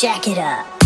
jack it up.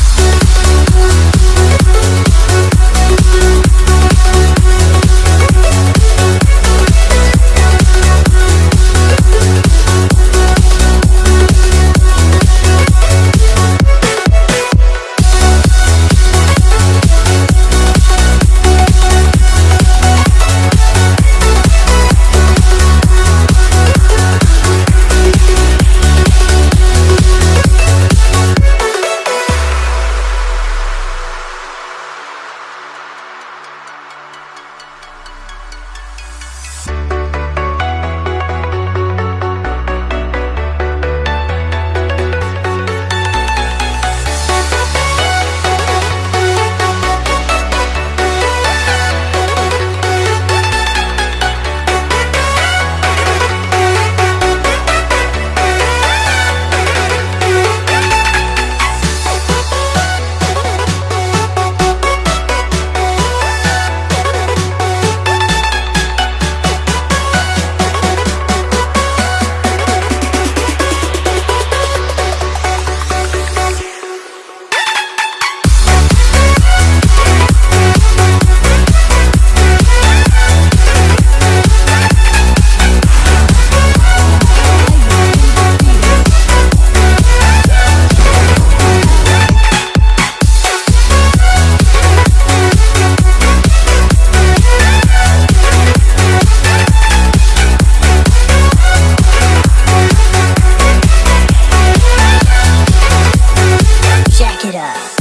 it up.